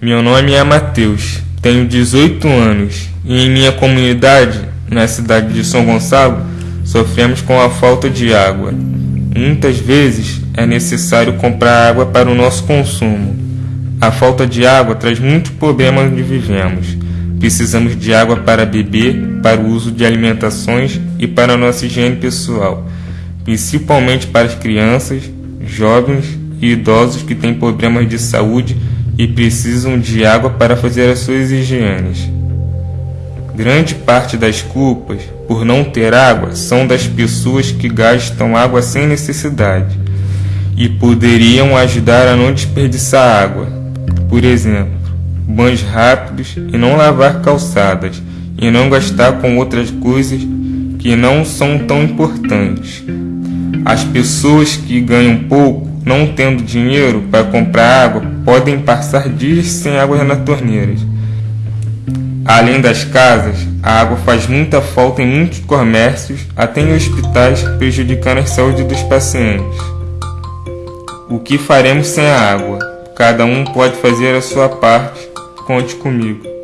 Meu nome é Matheus, tenho 18 anos e em minha comunidade, na cidade de São Gonçalo, sofremos com a falta de água. Muitas vezes é necessário comprar água para o nosso consumo. A falta de água traz muitos problemas onde vivemos. Precisamos de água para beber, para o uso de alimentações e para a nossa higiene pessoal, principalmente para as crianças, jovens e idosos que têm problemas de saúde e precisam de água para fazer as suas higienes. Grande parte das culpas por não ter água são das pessoas que gastam água sem necessidade e poderiam ajudar a não desperdiçar água. Por exemplo, banhos rápidos e não lavar calçadas e não gastar com outras coisas que não são tão importantes. As pessoas que ganham pouco, não tendo dinheiro para comprar água, podem passar dias sem água nas torneiras. Além das casas, a água faz muita falta em muitos comércios, até em hospitais, prejudicando a saúde dos pacientes. O que faremos sem a água? Cada um pode fazer a sua parte. Conte comigo.